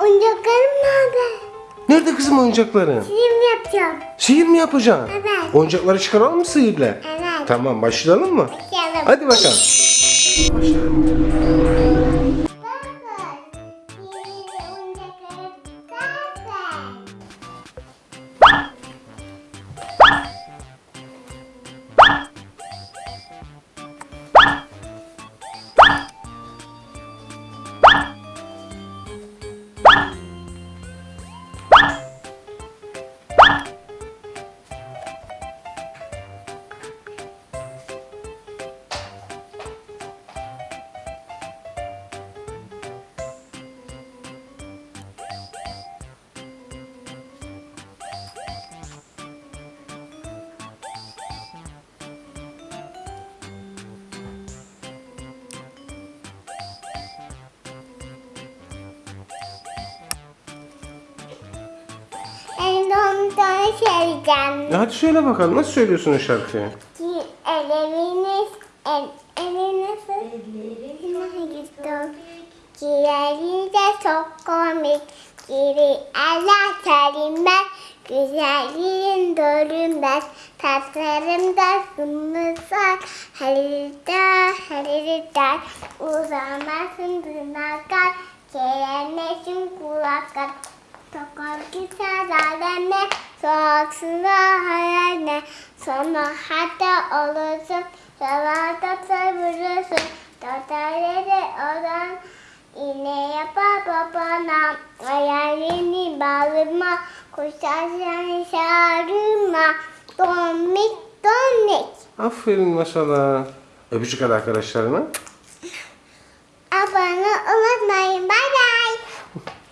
Oyuncaklarım nerede? Nerede kızım oyuncakları? Sihir mi yapacağım? Sihir mi yapacaksın? Evet. Oyuncakları çıkaralım mı sihirle? Evet. Tamam başlayalım mı? Başlayalım. Hadi bakalım. Başlayalım. Söyleyeceğim. Ya hadi söyle bakalım nasıl söylüyorsun o şarkıyı? Elleriniz, el, eliniz, elleriniz Ciğerinde çok komik, geri Allah serilmez, güzelliğin görünmez, tatlarımda sımırsak, harita, harita, uzamazsın tırnaklar, keremesin kulaklar, Tokar güzel aleme, soğuksuna hayaline, sonra hatta olursun, sabahta sabırlısın, Tatarları olan iğne yapar babana, hayalini bağlama, kuşarsın şarıma, domik domik. Aferin maşallah. Öpücük hadi arkadaşlarına. Abone olmayın, bay bay.